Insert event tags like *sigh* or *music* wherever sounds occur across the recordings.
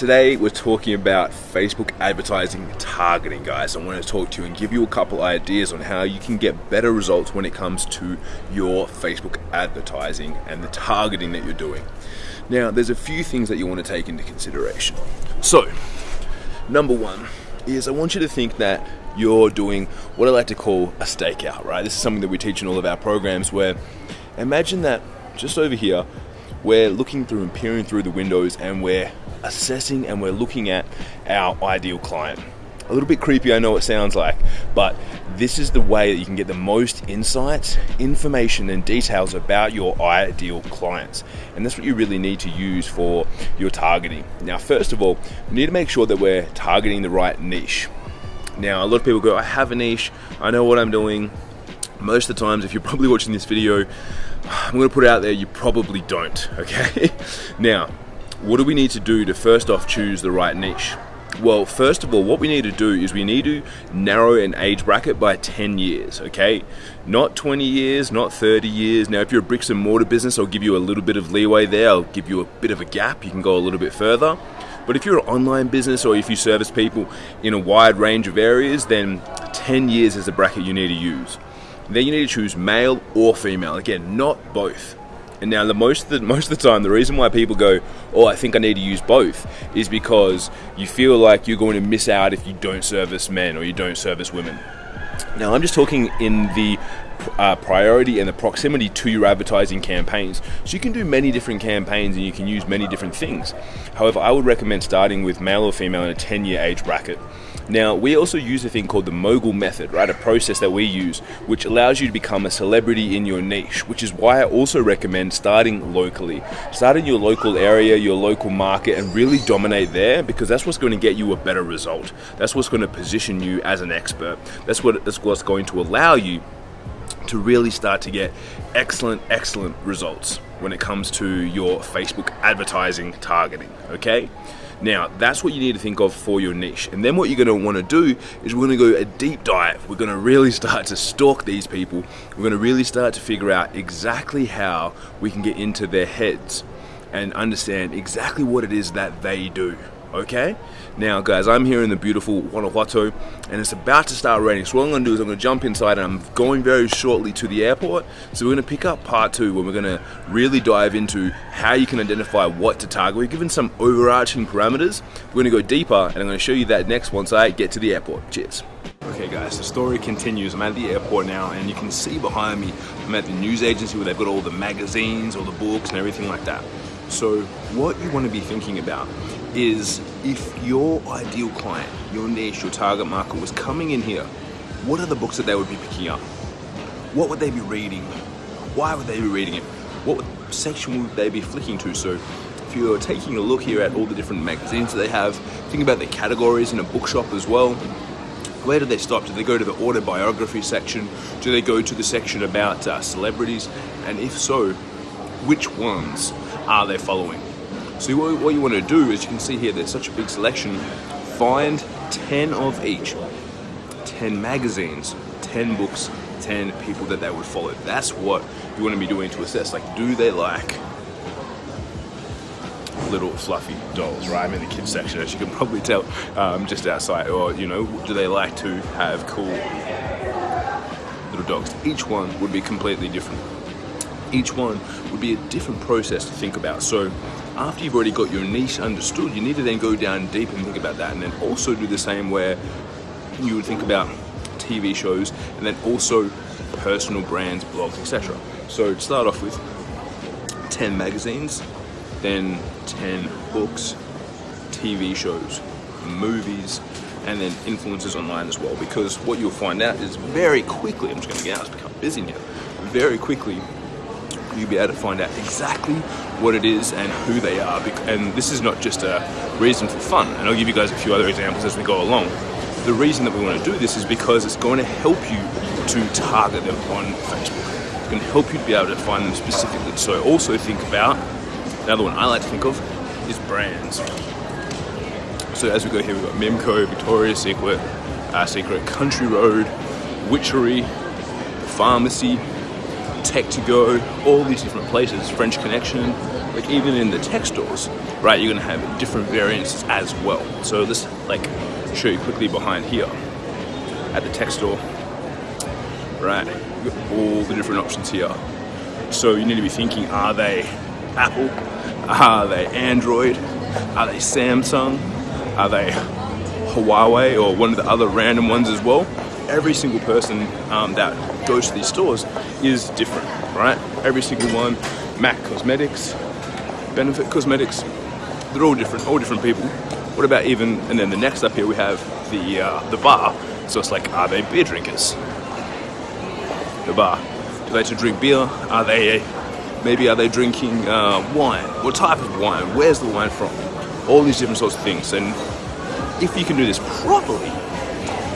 Today we're talking about Facebook advertising targeting, guys. I want to talk to you and give you a couple ideas on how you can get better results when it comes to your Facebook advertising and the targeting that you're doing. Now, there's a few things that you want to take into consideration. So, number one is I want you to think that you're doing what I like to call a stakeout, right? This is something that we teach in all of our programs where imagine that just over here, we're looking through and peering through the windows and we're assessing and we're looking at our ideal client. A little bit creepy, I know it sounds like, but this is the way that you can get the most insights, information, and details about your ideal clients. And that's what you really need to use for your targeting. Now, first of all, we need to make sure that we're targeting the right niche. Now, a lot of people go, I have a niche, I know what I'm doing. Most of the times, if you're probably watching this video, *sighs* I'm going to put it out there, you probably don't, okay? *laughs* now, what do we need to do to first off choose the right niche? Well, first of all, what we need to do is we need to narrow an age bracket by 10 years, okay? Not 20 years, not 30 years. Now, if you're a bricks and mortar business, I'll give you a little bit of leeway there. I'll give you a bit of a gap. You can go a little bit further. But if you're an online business or if you service people in a wide range of areas, then 10 years is the bracket you need to use. Then you need to choose male or female. Again, not both. And now, the most of the *laughs* most of the time, the reason why people go, "Oh, I think I need to use both," is because you feel like you're going to miss out if you don't service men or you don't service women. Now, I'm just talking in the uh, priority and the proximity to your advertising campaigns. So you can do many different campaigns and you can use many different things. However, I would recommend starting with male or female in a 10 year age bracket. Now, we also use a thing called the mogul method, right? A process that we use which allows you to become a celebrity in your niche, which is why I also recommend starting locally. Start in your local area, your local market, and really dominate there because that's what's going to get you a better result. That's what's going to position you as an expert. That's what that's what's going to allow you to really start to get excellent, excellent results when it comes to your Facebook advertising targeting, okay? Now, that's what you need to think of for your niche. And then what you're going to want to do is we're going to go a deep dive. We're going to really start to stalk these people. We're going to really start to figure out exactly how we can get into their heads and understand exactly what it is that they do okay? Now, guys, I'm here in the beautiful Guanajuato, and it's about to start raining. So what I'm to do is I'm to jump inside, and I'm going very shortly to the airport. So we're to pick up part two, where we're to really dive into how you can identify what to target. We're given some overarching parameters. We're to go deeper, and I'm to show you that next once I get to the airport. Cheers. Okay guys, the story continues. I'm at the airport now and you can see behind me, I'm at the news agency where they've got all the magazines, all the books and everything like that. So what you want to be thinking about is if your ideal client, your niche, your target market was coming in here, what are the books that they would be picking up? What would they be reading? Why would they be reading it? What section would they be flicking to? So if you're taking a look here at all the different magazines that they have, think about the categories in a bookshop as well. Where do they stop? Do they go to the autobiography section? Do they go to the section about uh, celebrities? And if so, which ones are they following? So what you want to do is you can see here there's such a big selection. Find 10 of each. 10 magazines, 10 books, 10 people that they would follow. That's what you want to be doing to assess. Like, do they like little fluffy dolls, right? I'm in the kids section, as you can probably tell, um, just outside. Or, you know, do they like to have cool little dogs? Each one would be completely different. Each one would be a different process to think about. So after you've already got your niche understood, you need to then go down deep and think about that and then also do the same where you would think about TV shows and then also personal brands, blogs, etc. So to start off with 10 magazines, then 10 books, TV shows, movies, and then influencers online as well. Because what you'll find out is very quickly, I'm just gonna get out, it's become busy now, very quickly you'll be able to find out exactly what it is and who they are. And this is not just a reason for fun. And I'll give you guys a few other examples as we go along. The reason that we want to do this is because it's going to help you to target them on Facebook. It's going to help you to be able to find them specifically. So also think about, another one I like to think of is brands. So as we go here, we've got Mimco, Victoria's Secret, uh, Secret, Country Road, Witchery, Pharmacy, Tech to Go, all these different places, French Connection, like even in the tech stores, right? You're gonna have different variants as well. So let's like show you quickly behind here at the tech store, right? you've got all the different options here. So you need to be thinking, are they Apple? Are they Android? Are they Samsung? Are they Huawei or one of the other random ones as well? Every single person um, that goes to these stores is different, right? Every single one, MAC Cosmetics, Benefit Cosmetics, they're all different, all different people. What about even, and then the next up here we have the, uh, the bar. So it's like, are they beer drinkers? The bar. Do they to drink beer? Are they, maybe are they drinking uh, wine? What type of wine? Where's the wine from? All these different sorts of things. And if you can do this properly,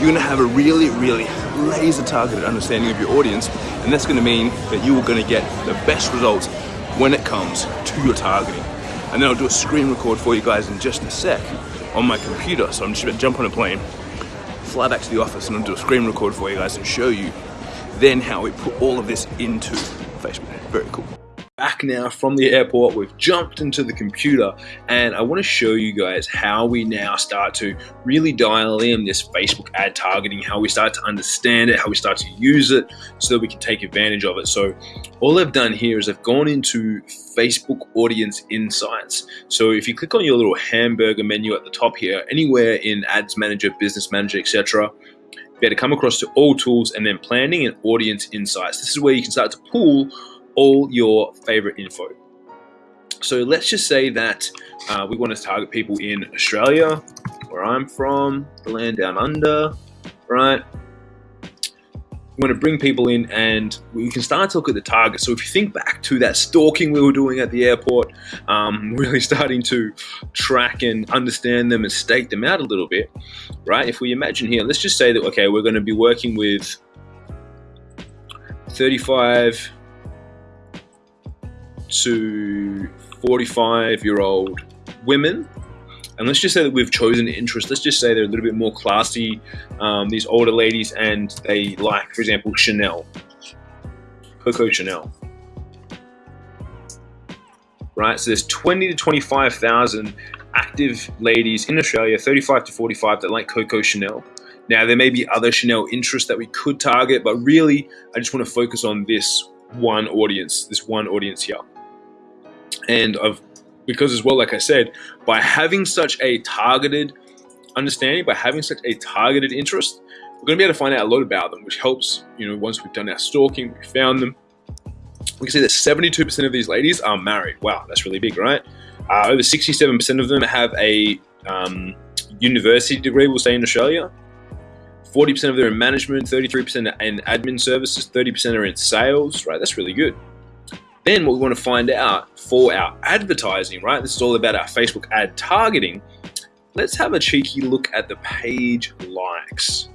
you're gonna have a really, really laser targeted understanding of your audience. And that's gonna mean that you are gonna get the best results when it comes to your targeting. And then I'll do a screen record for you guys in just a sec on my computer. So I'm just gonna jump on a plane, fly back to the office and I'll do a screen record for you guys and show you then how we put all of this into Facebook. Very cool back now from the airport. We've jumped into the computer and I want to show you guys how we now start to really dial in this Facebook ad targeting, how we start to understand it, how we start to use it so that we can take advantage of it. So all I've done here is I've gone into Facebook Audience Insights. So if you click on your little hamburger menu at the top here, anywhere in Ads Manager, Business Manager, etc., be able to come across to all tools and then planning and audience insights. This is where you can start to pull all your favorite info. So let's just say that uh, we want to target people in Australia, where I'm from, the land down under, right? We want to bring people in and we can start to look at the target. So if you think back to that stalking we were doing at the airport, um, *laughs* really starting to track and understand them and stake them out a little bit, right? If we imagine here, let's just say that, okay, we're going to be working with 35 to 45 year old women. And let's just say that we've chosen interest. Let's just say they're a little bit more classy, um, these older ladies, and they like, for example, Chanel, Coco Chanel. Right, so there's 20 to 25,000 active ladies in Australia, 35 to 45, that like Coco Chanel. Now, there may be other Chanel interests that we could target, but really, I just want to focus on this one audience, this one audience here and of because as well, like I said, by having such a targeted understanding, by having such a targeted interest, we're going to be able to find out a lot about them, which helps, you know, once we've done our stalking, we found them. We can see that 72% of these ladies are married. Wow, that's really big, right? Uh, over 67% of them have a um, university degree, we'll say in Australia. 40% of them are in management, 33% are in admin services, 30% are in sales, right? That's really good. Then what we want to find out for our advertising, right? This is all about our Facebook ad targeting. Let's have a cheeky look at the page likes.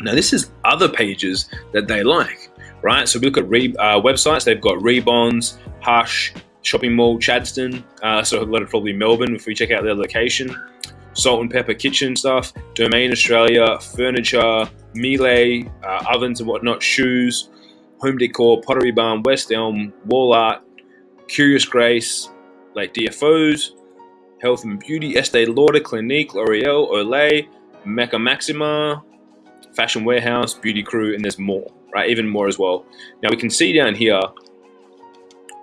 Now this is other pages that they like, right? So we look at re, uh, websites, they've got Reebonz, Hush, Shopping Mall, Chadstone, uh, so a lot of probably Melbourne if we check out their location. Salt and Pepper Kitchen stuff, Domain Australia, Furniture, Miele, uh, ovens and whatnot, shoes, Home Decor, Pottery Barn, West Elm, Wall Art, Curious Grace, like DFOs, Health and Beauty, Estee Lauder, Clinique, L'Oreal, Olay, Mecca Maxima, Fashion Warehouse, Beauty Crew, and there's more, right? Even more as well. Now we can see down here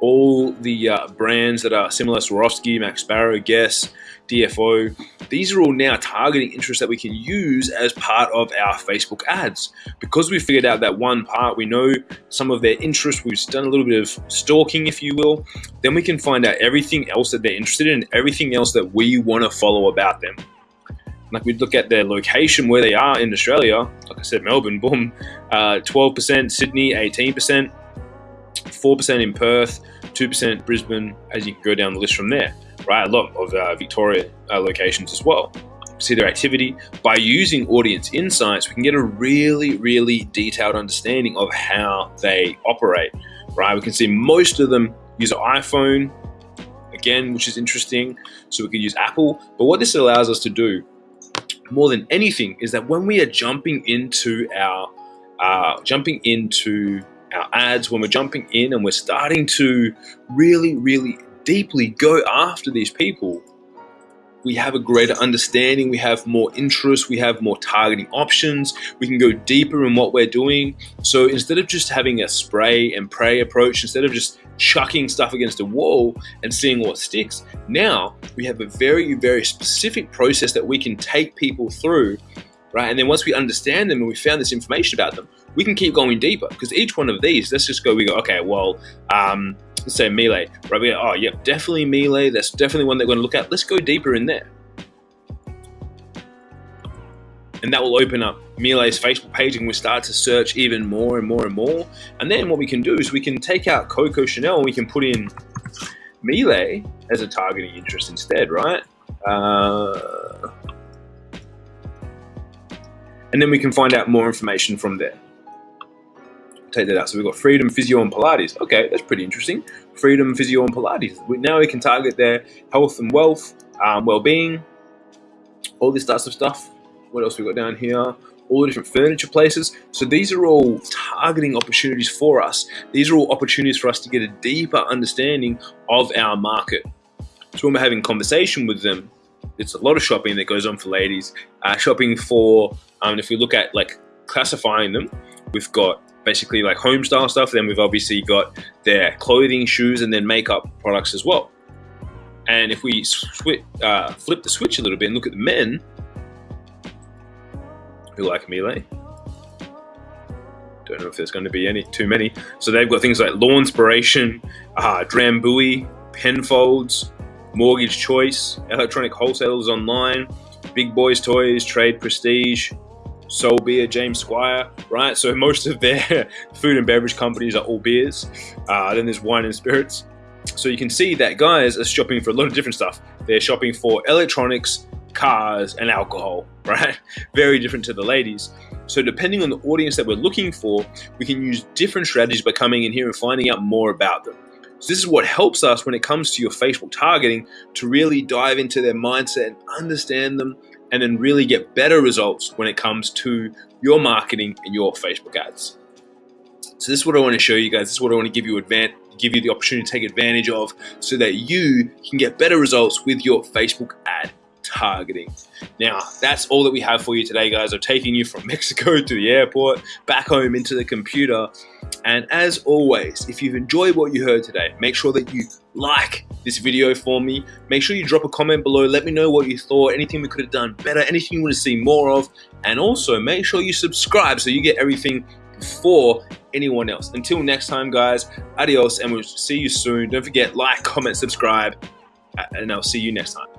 all the uh, brands that are similar, to Swarovski, Max Sparrow, Guess, DFO. These are all now targeting interests that we can use as part of our Facebook ads. Because we figured out that one part, we know some of their interests, we've done a little bit of stalking, if you will, then we can find out everything else that they're interested in, everything else that we want to follow about them. Like we'd look at their location, where they are in Australia, like I said, Melbourne, boom, 12%, uh, Sydney, 18%, 4% in Perth, 2% Brisbane, as you go down the list from there, right? A lot of uh, Victoria uh, locations as well. See their activity. By using audience insights, we can get a really, really detailed understanding of how they operate, right? We can see most of them use an iPhone, again, which is interesting. So we can use Apple. But what this allows us to do more than anything is that when we are jumping into our uh, jumping into our ads, when we're jumping in and we're starting to really, really deeply go after these people, we have a greater understanding, we have more interest, we have more targeting options, we can go deeper in what we're doing. So instead of just having a spray and pray approach, instead of just chucking stuff against a wall and seeing what sticks, now we have a very, very specific process that we can take people through, right? And then once we understand them and we found this information about them, we can keep going deeper because each one of these, let's just go, we go, okay, well, um, let's say Miele, right? We go, oh, yep, definitely Miele. That's definitely one that we're going to look at. Let's go deeper in there. And that will open up Miele's Facebook page and we start to search even more and more and more. And then what we can do is we can take out Coco Chanel and we can put in Melee as a targeting interest instead, right? Uh, and then we can find out more information from there take that out. So we've got freedom, physio, and Pilates. Okay, that's pretty interesting. Freedom, physio, and Pilates. Now we can target their health and wealth, um, well-being, all this types of stuff. What else we got down here? All the different furniture places. So these are all targeting opportunities for us. These are all opportunities for us to get a deeper understanding of our market. So when we're having conversation with them, it's a lot of shopping that goes on for ladies. Uh, shopping for, um, if we look at like classifying them, we've got basically like home style stuff. Then we've obviously got their clothing, shoes, and then makeup products as well. And if we uh, flip the switch a little bit and look at the men who like Miele, don't know if there's going to be any too many. So they've got things like Law Inspiration, uh, Drambuie, Penfolds, Mortgage Choice, Electronic Wholesalers Online, Big Boys Toys, Trade Prestige, Soul Beer, James Squire, right? So most of their *laughs* food and beverage companies are all beers. Uh, then there's wine and spirits. So you can see that guys are shopping for a lot of different stuff. They're shopping for electronics, cars, and alcohol, *laughs* right? Very different to the ladies. So depending on the audience that we're looking for, we can use different strategies by coming in here and finding out more about them. So this is what helps us when it comes to your Facebook targeting to really dive into their mindset and understand them and then really get better results when it comes to your marketing and your Facebook ads. So this is what I want to show you guys. This is what I want to give you advan- give you the opportunity to take advantage of so that you can get better results with your Facebook ad targeting. Now, that's all that we have for you today, guys. I'm taking you from *laughs* Mexico to the airport, back home into the computer. And as always, if you've enjoyed what you heard today, make sure that you like this video for me. Make sure you drop a comment below. Let me know what you thought, anything we could have done better, anything you want to see more of. And also make sure you subscribe so you get everything before anyone else. Until next time, guys, adios, and we'll see you soon. Don't forget, like, comment, subscribe, and I'll see you next time.